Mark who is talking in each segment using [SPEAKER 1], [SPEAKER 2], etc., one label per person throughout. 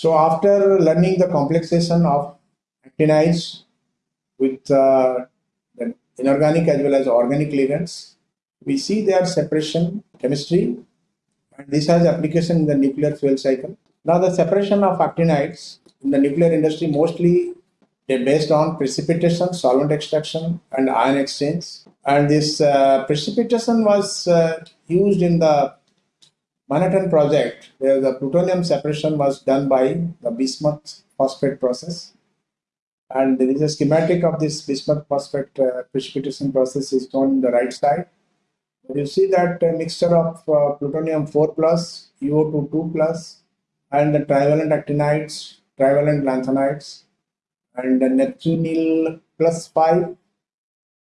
[SPEAKER 1] So after learning the complexation of actinides with uh, inorganic as well as organic ligands, we see their separation chemistry and this has application in the nuclear fuel cycle. Now the separation of actinides in the nuclear industry mostly they're based on precipitation, solvent extraction and ion exchange. And this uh, precipitation was uh, used in the Manhattan project where the plutonium separation was done by the bismuth phosphate process. And there is a schematic of this bismuth phosphate uh, precipitation process is shown in the right side. You see that mixture of uh, plutonium 4 plus, UO2 2 plus, and the trivalent actinides, trivalent lanthanides, and the Neptunyl plus 5,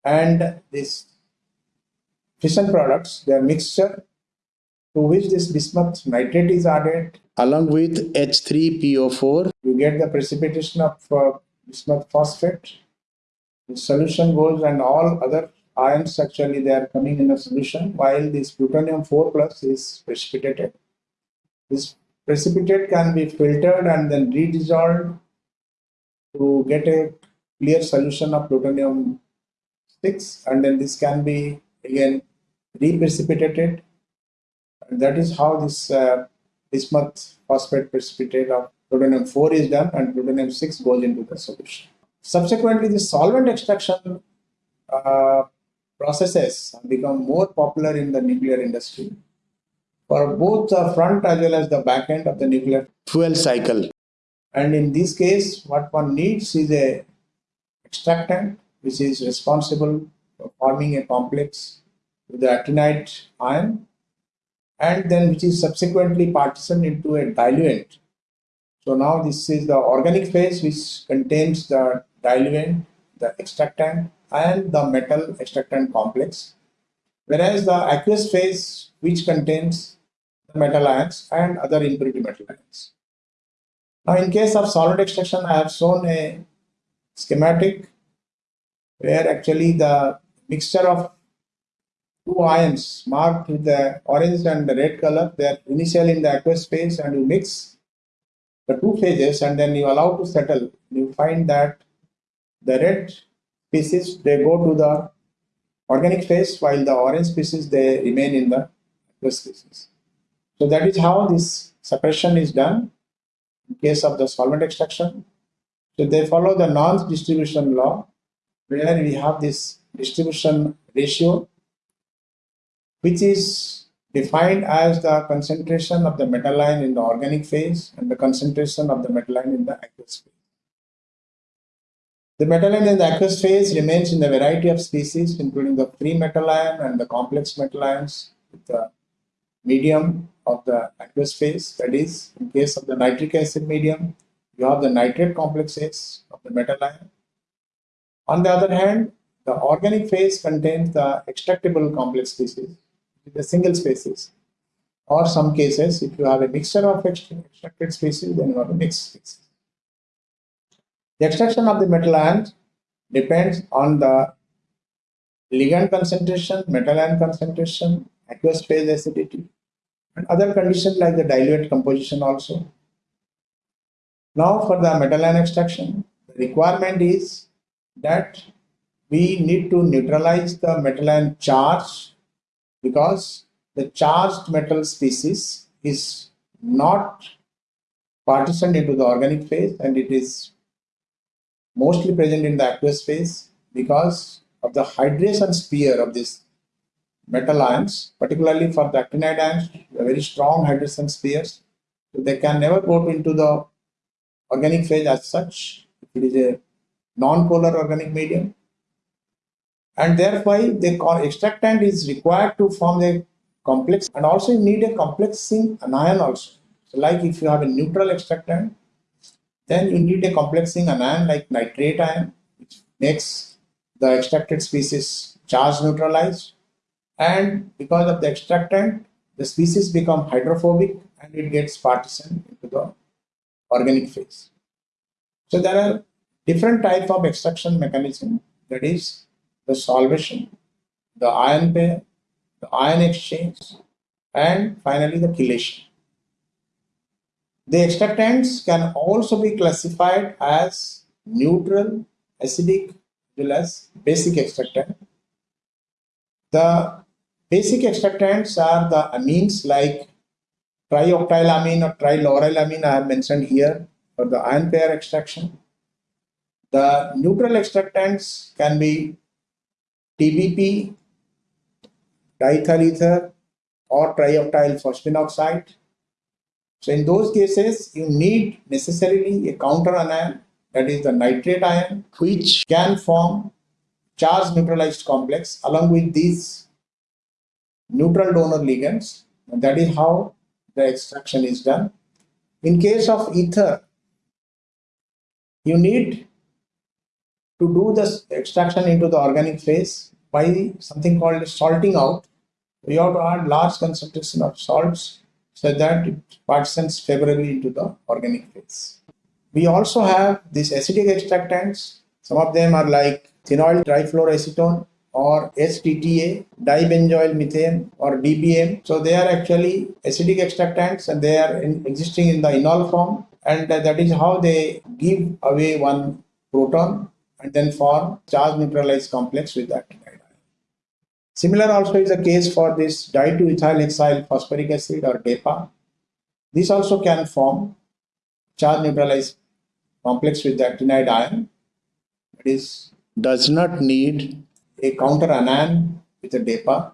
[SPEAKER 1] and this fission products, their mixture to which this bismuth nitrate is added along with H3PO4. You get the precipitation of uh, bismuth phosphate. The solution goes and all other ions actually they are coming in a solution while this plutonium 4 plus is precipitated. This precipitate can be filtered and then redissolved to get a clear solution of plutonium 6 and then this can be again reprecipitated that is how this uh, bismuth phosphate precipitate of plutonium 4 is done and plutonium 6 goes into the solution. Subsequently, the solvent extraction uh, processes have become more popular in the nuclear industry for both the front as well as the back end of the nuclear fuel cycle. And in this case, what one needs is a extractant which is responsible for forming a complex with the actinide ion and then which is subsequently partitioned into a diluent. So now this is the organic phase which contains the diluent, the extractant and the metal extractant complex, whereas the aqueous phase which contains the metal ions and other impurity metal ions. Now in case of solid extraction, I have shown a schematic where actually the mixture of two ions marked with the orange and the red color, they are initially in the aqueous phase and you mix the two phases and then you allow to settle. You find that the red species they go to the organic phase while the orange species they remain in the aqueous species. So that is how this suppression is done in case of the solvent extraction. So they follow the Nernst distribution law where we have this distribution ratio which is defined as the concentration of the metal ion in the organic phase and the concentration of the metal ion in the aqueous phase. The metal ion in the aqueous phase remains in a variety of species, including the free metal ion and the complex metal ions with the medium of the aqueous phase. That is, in case of the nitric acid medium, you have the nitrate complexes of the metal ion. On the other hand, the organic phase contains the extractable complex species, the single species. Or some cases, if you have a mixture of extracted species, then you have a mixed species. The extraction of the metal ions depends on the ligand concentration, metal ion concentration, aqueous phase acidity, and other conditions like the diluent composition also. Now for the metal ion extraction, the requirement is that we need to neutralize the metal ion charge because the charged metal species is not partitioned into the organic phase and it is mostly present in the aqueous phase because of the hydration sphere of this metal ions, particularly for the actinide ions, very strong hydration spheres. So they can never go into the organic phase as such. It is a non-polar organic medium. And thereby the extractant is required to form a complex and also you need a complexing anion also. So like if you have a neutral extractant, then you need a complexing anion like nitrate ion, which makes the extracted species charge neutralized. And because of the extractant, the species become hydrophobic and it gets partitioned into the organic phase. So there are different type of extraction mechanism that is the solvation, the ion pair, the ion exchange, and finally the chelation. The extractants can also be classified as neutral, acidic, as well as basic extractant. The basic extractants are the amines like trioctylamine or trilaurylamine I have mentioned here for the ion pair extraction. The neutral extractants can be TBP, diethyl ether, or trioctyl phosphine oxide. So in those cases, you need necessarily a counter anion, that is the nitrate ion, which can form charge neutralized complex along with these neutral donor ligands. And that is how the extraction is done. In case of ether, you need to do this extraction into the organic phase by something called salting out. We have to add large concentration of salts so that it partitions favorably into the organic phase. We also have these acidic extractants. Some of them are like thenoyl trifluoroacetone or HTTA, dibenzoyl methane or DBM. So they are actually acidic extractants and they are in, existing in the enol form and that is how they give away one proton and then form charge neutralized complex with that Similar also is the case for this di2-ethyl hexyl phosphoric acid or DEPA. This also can form charge neutralized complex with the actinide ion. It is does not need a counter anion with a DEPA.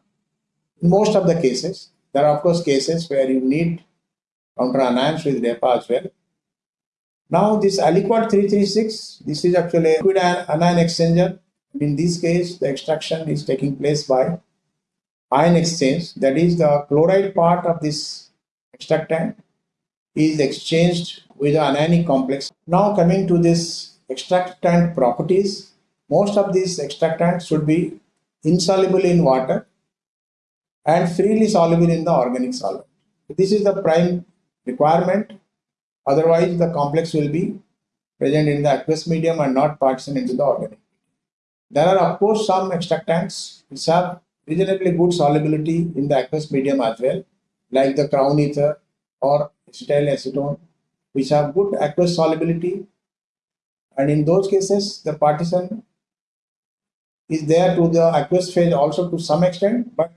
[SPEAKER 1] In most of the cases, there are of course cases where you need counter anions with DEPA as well. Now this Aliquat 336, this is actually a liquid anion exchanger. In this case, the extraction is taking place by ion exchange. That is the chloride part of this extractant is exchanged with the anionic complex. Now coming to this extractant properties, most of these extractants should be insoluble in water and freely soluble in the organic solvent. This is the prime requirement Otherwise, the complex will be present in the aqueous medium and not partition into the organic. There are of course some extractants which have reasonably good solubility in the aqueous medium as well, like the crown ether or acetyl acetone, which have good aqueous solubility. And in those cases, the partition is there to the aqueous phase also to some extent, but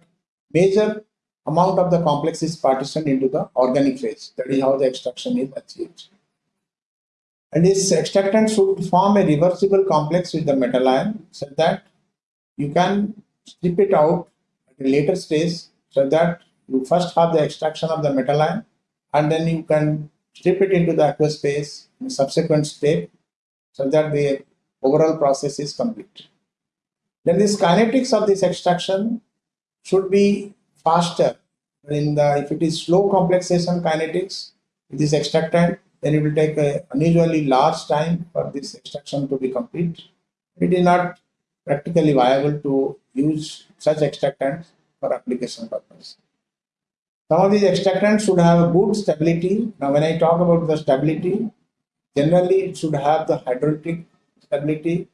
[SPEAKER 1] major amount of the complex is partitioned into the organic phase. That is how the extraction is achieved. And this extractant should form a reversible complex with the metal ion so that you can strip it out at a later stage so that you first have the extraction of the metal ion and then you can strip it into the aqueous phase in subsequent step so that the overall process is complete. Then this kinetics of this extraction should be faster. In the, if it is slow complexation kinetics, with this extractant, then it will take a unusually large time for this extraction to be complete. It is not practically viable to use such extractants for application purpose. Some of these extractants should have good stability. Now, when I talk about the stability, generally it should have the hydrolytic stability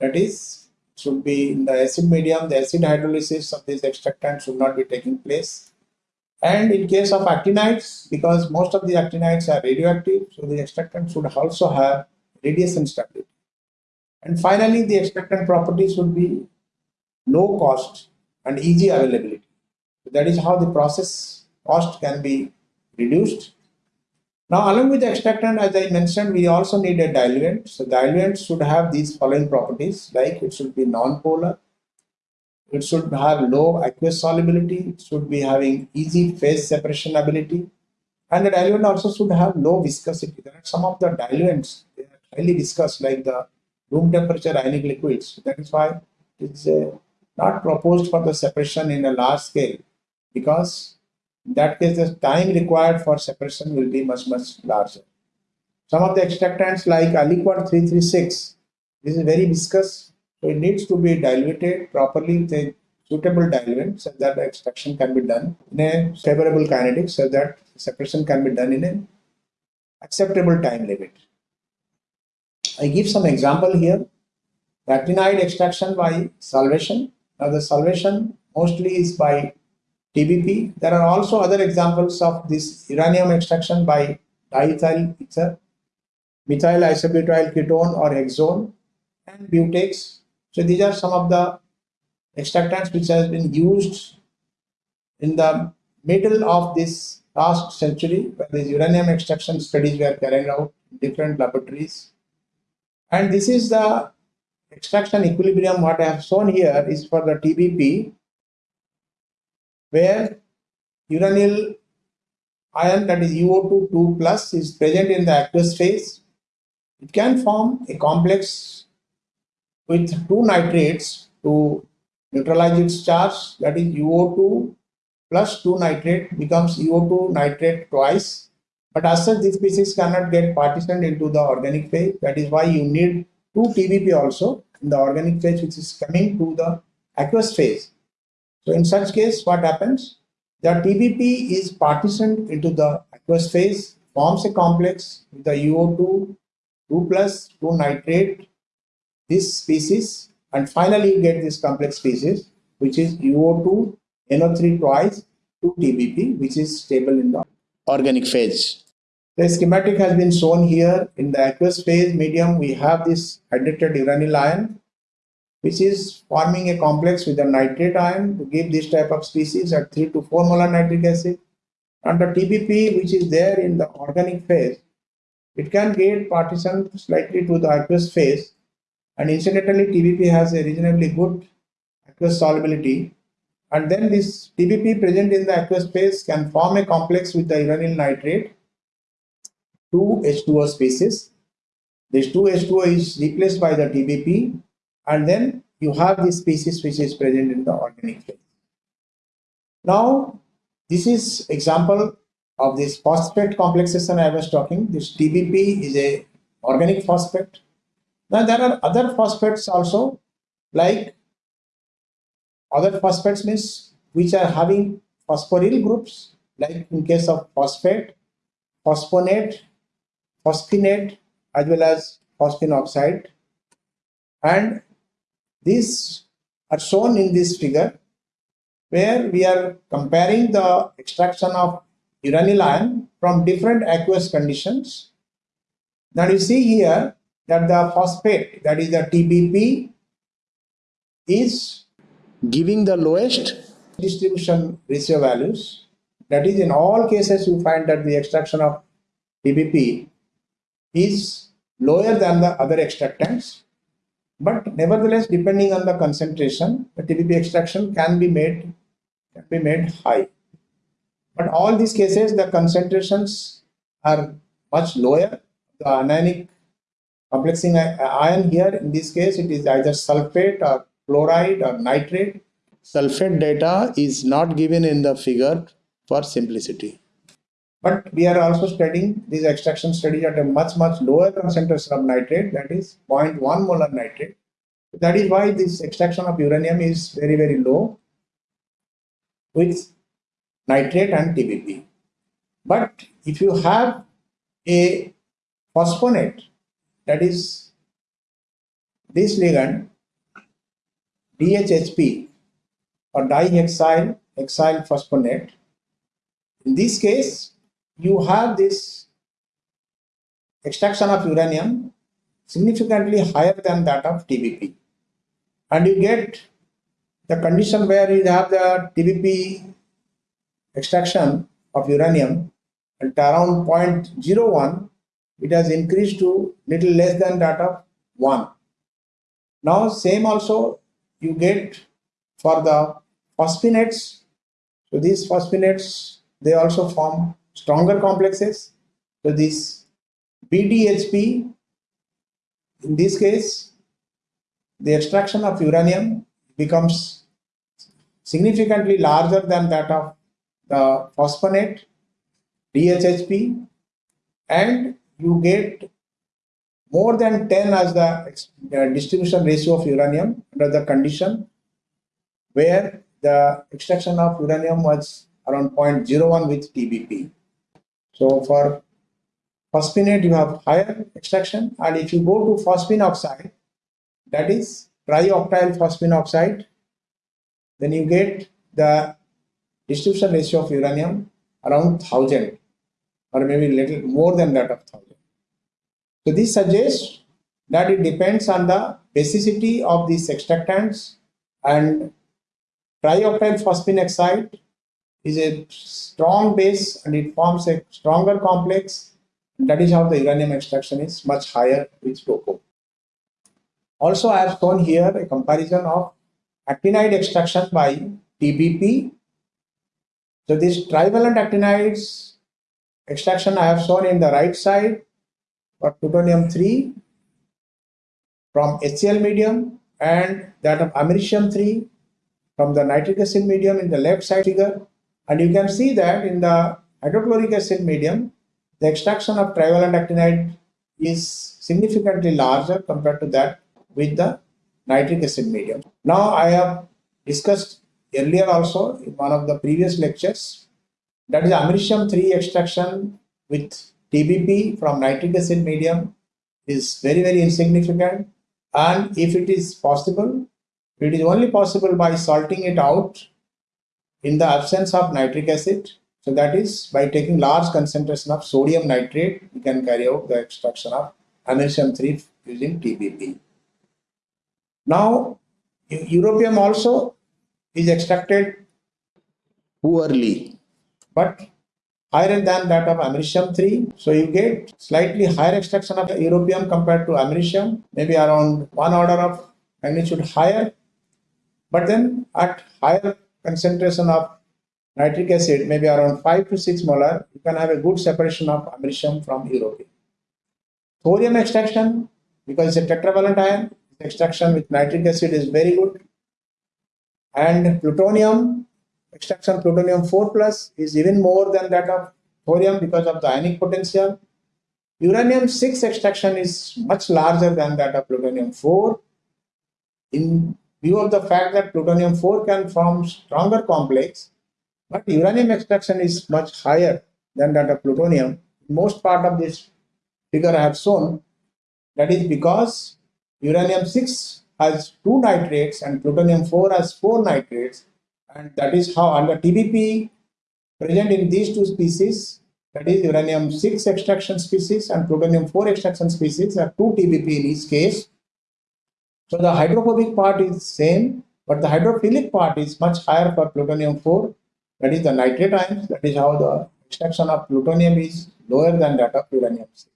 [SPEAKER 1] that is should be in the acid medium, the acid hydrolysis of these extractants should not be taking place. And in case of actinides, because most of the actinides are radioactive, so the extractant should also have radiation stability. And finally, the extractant properties should be low cost and easy availability. So that is how the process cost can be reduced now, along with the extractant, as I mentioned, we also need a diluent. So diluent should have these following properties, like it should be non-polar, it should have low aqueous solubility, it should be having easy phase separation ability, and the diluent also should have low viscosity. There are some of the diluents, they are highly viscous, like the room temperature ionic liquids. That is why it's uh, not proposed for the separation in a large scale, because in that case, the time required for separation will be much, much larger. Some of the extractants like Aliquat 336, this is very viscous, so it needs to be diluted properly with a suitable diluent so that the extraction can be done in a favorable kinetics so that separation can be done in an acceptable time limit. I give some example here. Actinide extraction by solvation. Now the solvation mostly is by TBP. There are also other examples of this uranium extraction by diethyl ether, methyl isobutyl ketone or hexone, and butex. So these are some of the extractants which has been used in the middle of this last century where these uranium extraction studies were carried out in different laboratories. And this is the extraction equilibrium what I have shown here is for the TBP where uranyl ion that is UO2 2 plus is present in the aqueous phase. It can form a complex with two nitrates to neutralize its charge that is UO2 plus 2 nitrate becomes UO2 nitrate twice. But as such, this species cannot get partitioned into the organic phase. That is why you need 2 TBP also in the organic phase which is coming to the aqueous phase. So in such case, what happens? The TBP is partitioned into the aqueous phase, forms a complex with the UO2, 2 plus, 2 nitrate, this species, and finally you get this complex species, which is UO2, NO3 twice, 2 TBP, which is stable in the organic phase. The schematic has been shown here. In the aqueous phase medium, we have this hydrated uranyl ion which is forming a complex with a nitrate ion to give this type of species at 3 to 4 molar nitric acid. And the TBP, which is there in the organic phase, it can get partitioned slightly to the aqueous phase. And incidentally, TBP has a reasonably good aqueous solubility. And then this TBP present in the aqueous phase can form a complex with the uranyl nitrate, 2H2O species. This 2H2O is replaced by the TBP and then you have this species which is present in the organic phase. Now, this is example of this phosphate complexation I was talking. This TBP is a organic phosphate. Now there are other phosphates also like other phosphates means which are having phosphoryl groups like in case of phosphate, phosphonate, phosphinate as well as phosphine oxide and these are shown in this figure where we are comparing the extraction of uranyl ion from different aqueous conditions. Now you see here that the phosphate that is the TBP is giving the lowest distribution ratio values. That is in all cases you find that the extraction of TBP is lower than the other extractants but nevertheless, depending on the concentration, the TBP extraction can be made can be made high. But all these cases, the concentrations are much lower. The anionic complexing ion here, in this case, it is either sulfate or chloride or nitrate. Sulfate data is not given in the figure for simplicity. But we are also studying these extraction studies at a much, much lower concentration of nitrate, that is 0.1 molar nitrate. That is why this extraction of uranium is very, very low with nitrate and TBP. But if you have a phosphonate, that is this ligand, DHHP or dihexyl hexyl phosphonate, in this case, you have this extraction of uranium significantly higher than that of TBP. And you get the condition where you have the TBP extraction of uranium at around 0.01, it has increased to little less than that of 1. Now same also you get for the phosphonates. So these phosphonates, they also form stronger complexes. So this BDHP, in this case, the extraction of uranium becomes significantly larger than that of the phosphonate, DHHP, and you get more than 10 as the distribution ratio of uranium under the condition where the extraction of uranium was around 0.01 with TBP. So for phosphonate, you have higher extraction. And if you go to phosphine oxide, that is trioctyl phosphine oxide, then you get the distribution ratio of uranium around 1000. or maybe little more than that of 1000. So this suggests that it depends on the basicity of these extractants and trioctyl phosphine oxide is a strong base and it forms a stronger complex. That is how the uranium extraction is much higher with TOPO. Also, I have shown here a comparison of actinide extraction by TBP. So this trivalent actinides extraction I have shown in the right side for plutonium 3 from HCl medium and that of americium 3 from the nitric acid medium in the left side figure and you can see that in the hydrochloric acid medium the extraction of trivalent actinide is significantly larger compared to that with the nitric acid medium. Now I have discussed earlier also in one of the previous lectures that is americium 3 extraction with TBP from nitric acid medium is very very insignificant and if it is possible it is only possible by salting it out in the absence of nitric acid so that is by taking large concentration of sodium nitrate we can carry out the extraction of americium 3 using TBP. Now europium also is extracted poorly but higher than that of americium 3. So you get slightly higher extraction of europium compared to americium, maybe around one order of magnitude higher. But then at higher concentration of nitric acid, maybe around 5 to 6 molar, you can have a good separation of americium from europium. Thorium extraction, because it's a tetravalent ion, extraction with nitric acid is very good. And plutonium, extraction plutonium 4 plus is even more than that of thorium because of the ionic potential. Uranium 6 extraction is much larger than that of plutonium 4 in view of the fact that plutonium 4 can form stronger complex, but uranium extraction is much higher than that of plutonium. Most part of this figure I have shown, that is because uranium 6 has two nitrates and plutonium 4 has four nitrates and that is how under TBP present in these two species that is uranium 6 extraction species and plutonium 4 extraction species are 2 TBP in each case. So the hydrophobic part is same but the hydrophilic part is much higher for plutonium 4 that is the nitrate ions that is how the extraction of plutonium is lower than that of uranium 6.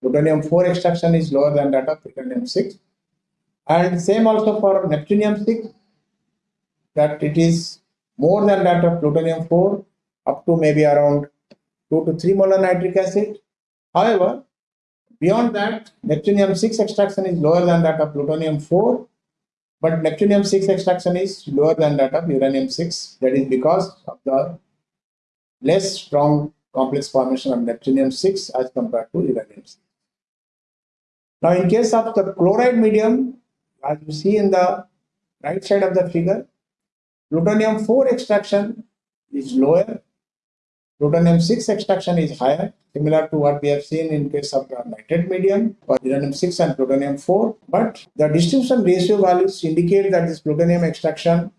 [SPEAKER 1] Plutonium 4 extraction is lower than that of plutonium 6 and same also for neptunium 6 that it is more than that of plutonium 4 up to maybe around 2 to 3 molar nitric acid. However, beyond that, neptunium 6 extraction is lower than that of plutonium 4, but neptunium 6 extraction is lower than that of uranium 6. That is because of the less strong complex formation of neptunium 6 as compared to uranium 6. Now, in case of the chloride medium, as you see in the right side of the figure, Plutonium 4 extraction is lower. Plutonium 6 extraction is higher, similar to what we have seen in case of the nitrate medium for uranium 6 and plutonium 4. But the distribution ratio values indicate that this plutonium extraction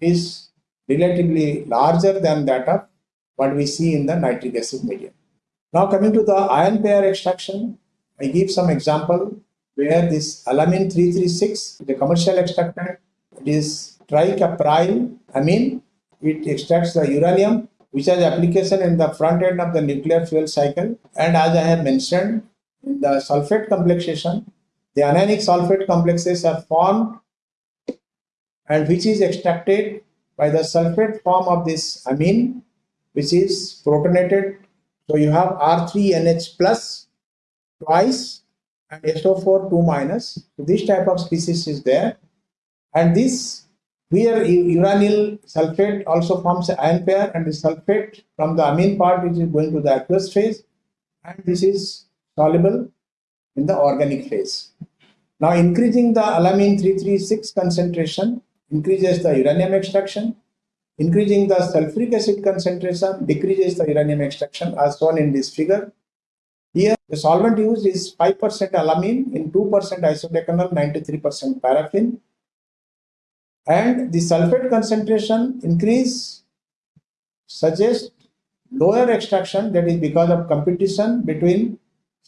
[SPEAKER 1] is relatively larger than that of what we see in the nitric acid medium. Now coming to the ion pair extraction, I give some example where this alamine 336, the commercial extractant, it is tricapryl amine. It extracts the uranium which has application in the front end of the nuclear fuel cycle. And as I have mentioned, in the sulfate complexation, the anionic sulfate complexes are formed and which is extracted by the sulfate form of this amine, which is protonated. So you have R3NH plus twice and SO4 2 minus. So this type of species is there. And this here uranyl sulfate also forms an ion pair and the sulfate from the amine part which is going to the aqueous phase and this is soluble in the organic phase. Now increasing the alamine 336 concentration increases the uranium extraction, increasing the sulfuric acid concentration decreases the uranium extraction as shown in this figure. Here the solvent used is 5% alamine in 2% isodecanol 93% paraffin and the sulfate concentration increase suggests lower extraction that is because of competition between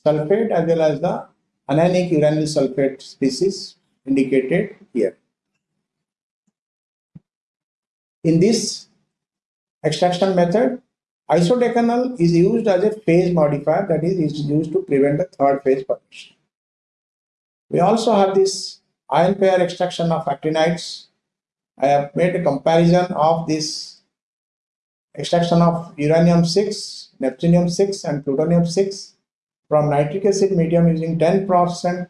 [SPEAKER 1] sulfate as well as the anionic uranyl sulfate species indicated here. In this extraction method, isodecanol is used as a phase modifier that is, is used to prevent the third phase formation. We also have this ion pair extraction of actinides. I have made a comparison of this extraction of uranium 6, neptunium 6 and plutonium 6 from nitric acid medium using 10%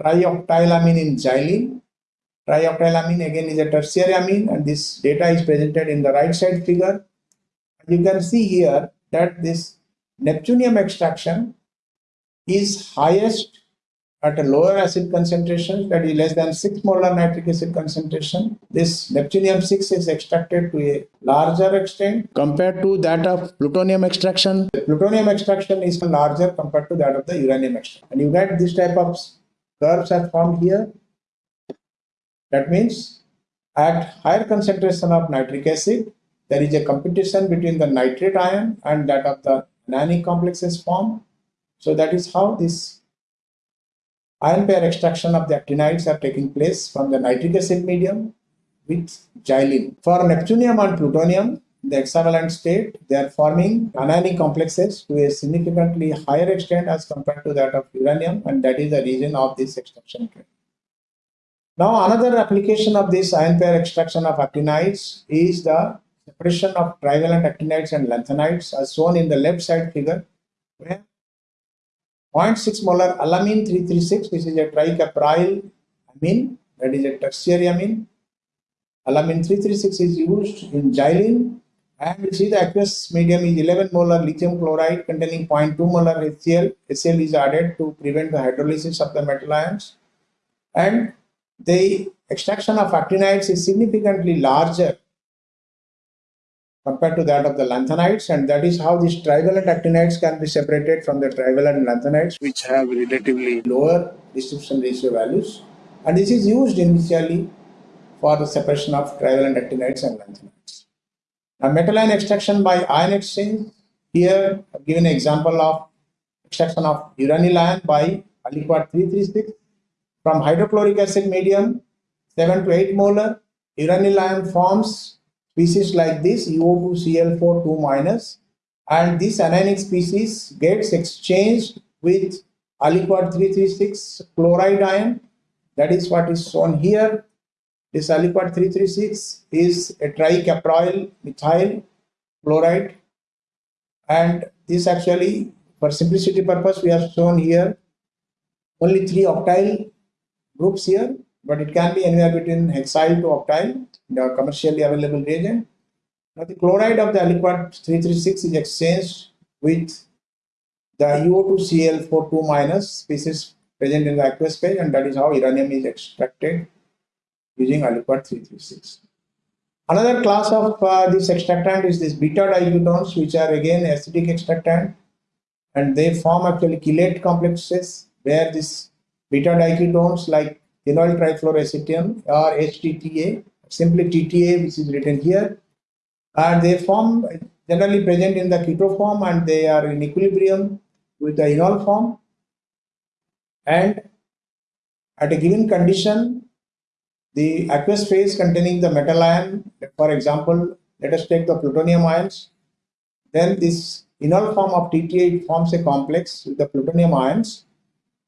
[SPEAKER 1] trioctylamine in xylene. Trioctylamine again is a tertiary amine and this data is presented in the right side figure. You can see here that this neptunium extraction is highest at a lower acid concentration that is less than 6 molar nitric acid concentration. This neptunium 6 is extracted to a larger extent compared to that of plutonium extraction. The plutonium extraction is larger compared to that of the uranium extraction. And you get this type of curves are formed here. That means at higher concentration of nitric acid, there is a competition between the nitrate ion and that of the anionic complexes formed. So that is how this ion pair extraction of the actinides are taking place from the nitric acid medium with xylene. For neptunium and plutonium, the hexavalent state, they are forming anionic complexes to a significantly higher extent as compared to that of uranium, and that is the reason of this extraction trend. Now, another application of this ion pair extraction of actinides is the separation of trivalent actinides and lanthanides as shown in the left side figure, where 0.6 molar alamine 336 which is a tricapryl amine that is a tertiary amine alamine 336 is used in xylene and we see the aqueous medium is 11 molar lithium chloride containing 0.2 molar HCl. HCl is added to prevent the hydrolysis of the metal ions. And the extraction of actinides is significantly larger compared to that of the lanthanides and that is how these trivalent actinides can be separated from the trivalent lanthanides which have relatively lower distribution ratio values. And this is used initially for the separation of trivalent actinides and lanthanides. Now metal ion extraction by ion exchange. Here I've given an example of extraction of uranyl ion by Aliquat 336 from hydrochloric acid medium 7 to 8 molar. Uranyl ion forms species like this UO2Cl4 2 minus and this anionic species gets exchanged with Aliquat 336 chloride ion. That is what is shown here. This Aliquat 336 is a tricapryl methyl chloride. And this actually for simplicity purpose we have shown here only three octyl groups here but it can be anywhere between hexyl to octyl the commercially available reagent. Now the chloride of the Aliquat 336 is exchanged with the UO2Cl42 minus species present in the aqueous phase and that is how uranium is extracted using Aliquat 336. Another class of uh, this extractant is this beta diketones which are again acidic extractant and they form actually chelate complexes where this beta diketones like thenoyl trifluoroacetone or HTTA simply TTA which is written here. And they form generally present in the keto form and they are in equilibrium with the enol form. And at a given condition the aqueous phase containing the metal ion for example let us take the plutonium ions. Then this enol form of TTA forms a complex with the plutonium ions.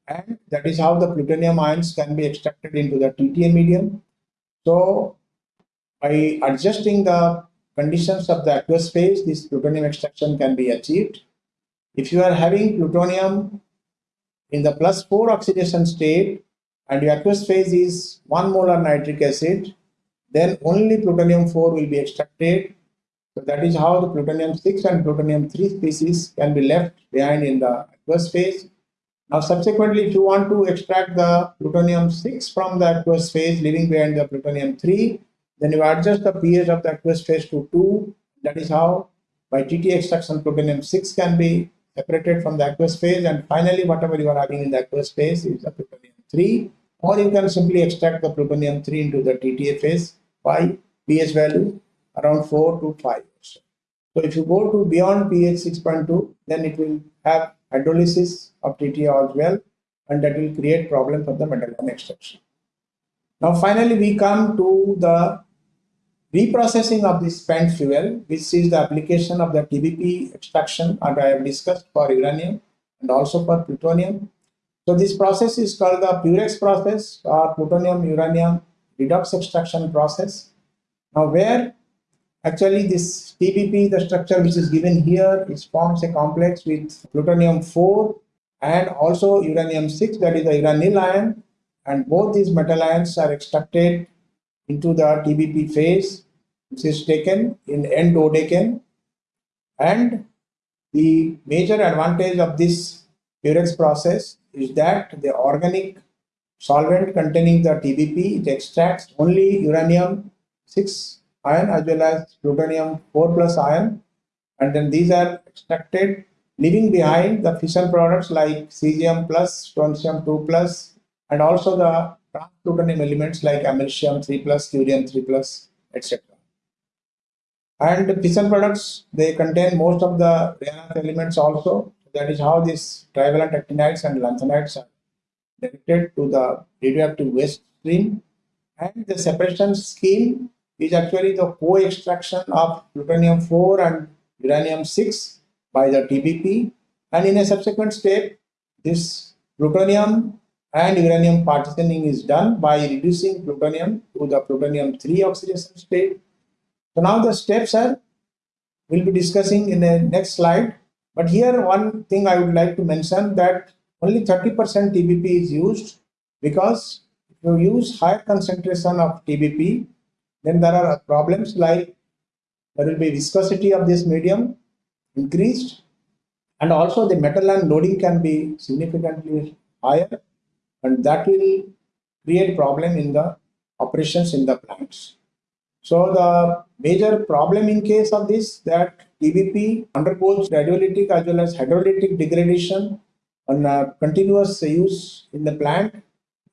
[SPEAKER 1] And that is how the plutonium ions can be extracted into the TTA medium. So by adjusting the conditions of the aqueous phase, this plutonium extraction can be achieved. If you are having plutonium in the plus 4 oxidation state and your aqueous phase is 1 molar nitric acid, then only plutonium 4 will be extracted. So that is how the plutonium 6 and plutonium 3 species can be left behind in the aqueous phase. Now subsequently, if you want to extract the plutonium 6 from the aqueous phase, leaving behind the plutonium 3, then you adjust the pH of the aqueous phase to 2. That is how by TT extraction plutonium 6 can be separated from the aqueous phase and finally whatever you are having in the aqueous phase is the plutonium 3 or you can simply extract the plutonium 3 into the TTA phase by pH value around 4 to 5. So if you go to beyond pH 6.2, then it will have hydrolysis of TTA as well, and that will create problem for the metal ion extraction. Now finally we come to the reprocessing of the spent fuel, which is the application of the TBP extraction that I have discussed for uranium and also for plutonium. So this process is called the Purex process or plutonium uranium redox extraction process. Now where actually this TBP, the structure which is given here, it forms a complex with plutonium 4 and also uranium 6 that is the uranyl ion and both these metal ions are extracted into the TBP phase which is taken in n-dodecane and the major advantage of this Purex process is that the organic solvent containing the TBP it extracts only uranium 6 ion as well as plutonium 4 plus ion. And then these are extracted leaving behind the fission products like cesium plus, strontium 2 plus and also the plutonium elements like americium 3 plus, curium 3 plus, etc. And fission products, they contain most of the rare earth elements also. That is how these trivalent actinides and lanthanides are directed to the radioactive waste stream. And the separation scheme is actually the co-extraction of plutonium 4 and uranium 6 by the TBP. And in a subsequent step, this plutonium and uranium partitioning is done by reducing plutonium to the plutonium 3 oxidation state. So now the steps are, we'll be discussing in the next slide. But here one thing I would like to mention that only 30% TBP is used because if you use higher concentration of TBP, then there are problems like there will be viscosity of this medium increased and also the metal ion loading can be significantly higher and that will create problem in the operations in the plants. So the major problem in case of this that TBP undergoes radiolytic as well as hydrolytic degradation on uh, continuous use in the plant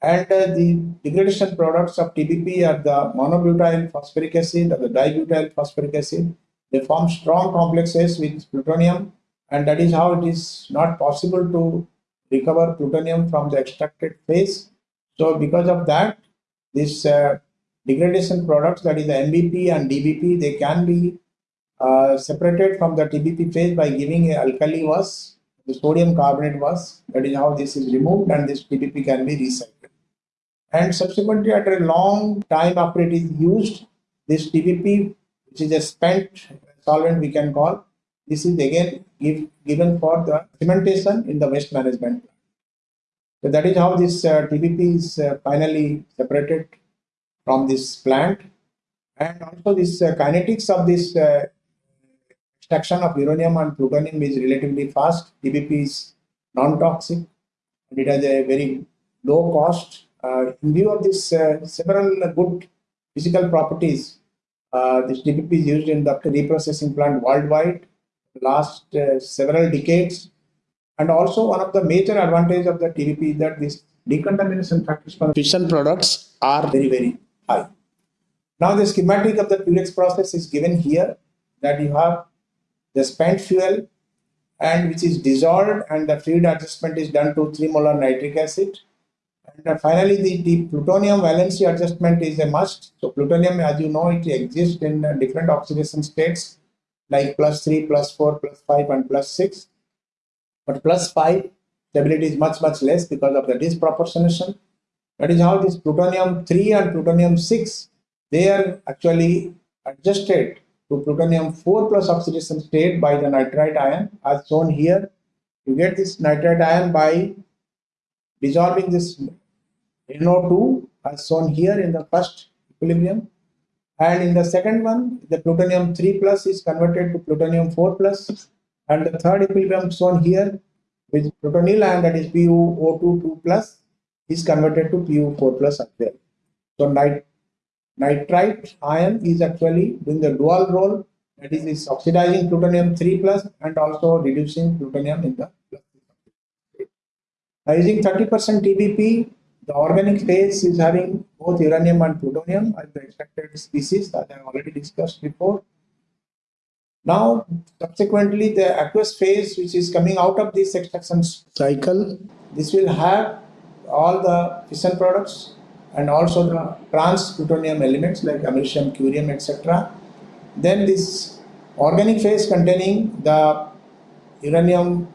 [SPEAKER 1] and uh, the degradation products of TBP are the monobutyl phosphoric acid or the dibutyl phosphoric acid. They form strong complexes with plutonium and that is how it is not possible to recover plutonium from the extracted phase. So because of that, this uh, degradation products, that is the MBP and DBP, they can be uh, separated from the TBP phase by giving a alkali was, the sodium carbonate was, that is how this is removed and this TBP can be recycled. And subsequently, after a long time after it is used, this TBP, which is a spent solvent we can call, this is again give, given for the cementation in the waste management. So that is how this uh, is uh, finally separated from this plant. And also this uh, kinetics of this uh, extraction of uranium and plutonium is relatively fast. TBP is non-toxic and it has a very low cost. Uh, in view of this uh, several good physical properties, this TBP is used in the reprocessing plant worldwide last uh, several decades. And also one of the major advantage of the TBP is that this decontamination factors for fission products are very, very high. Now the schematic of the Purex process is given here that you have the spent fuel and which is dissolved and the fluid adjustment is done to 3 molar nitric acid. And finally, the, the, plutonium valency adjustment is a must. So plutonium, as you know, it exists in uh, different oxidation states like plus 3, plus 4, plus 5 and plus 6. But plus 5 stability is much much less because of the disproportionation. That is how this plutonium 3 and plutonium 6 they are actually adjusted to plutonium 4 plus oxidation state by the nitrite ion as shown here. You get this nitrite ion by dissolving this NO2 as shown here in the first equilibrium and in the second one the plutonium 3 plus is converted to plutonium 4 plus and the third equilibrium shown here with plutonyl ion that is PuO2 2 plus is converted to PU4 plus as well. So nit nitrite ion is actually doing the dual role that is, is oxidizing plutonium 3 plus and also reducing plutonium in the plus. Now using 30% TBP the organic phase is having both uranium and plutonium as the extracted species that I have already discussed before. Now, subsequently, the aqueous phase, which is coming out of this extraction cycle, this will have all the fission products and also the trans plutonium elements like americium, curium, etc. Then this organic phase containing the uranium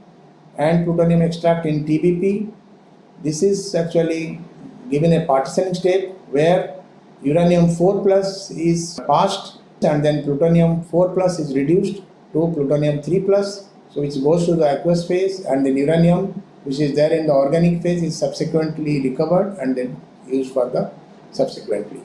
[SPEAKER 1] and plutonium extract in TBP. This is actually given a partitioning state where uranium 4 plus is passed and then plutonium 4 plus is reduced to plutonium 3 plus. So which goes to the aqueous phase and then uranium which is there in the organic phase is subsequently recovered and then used for the subsequently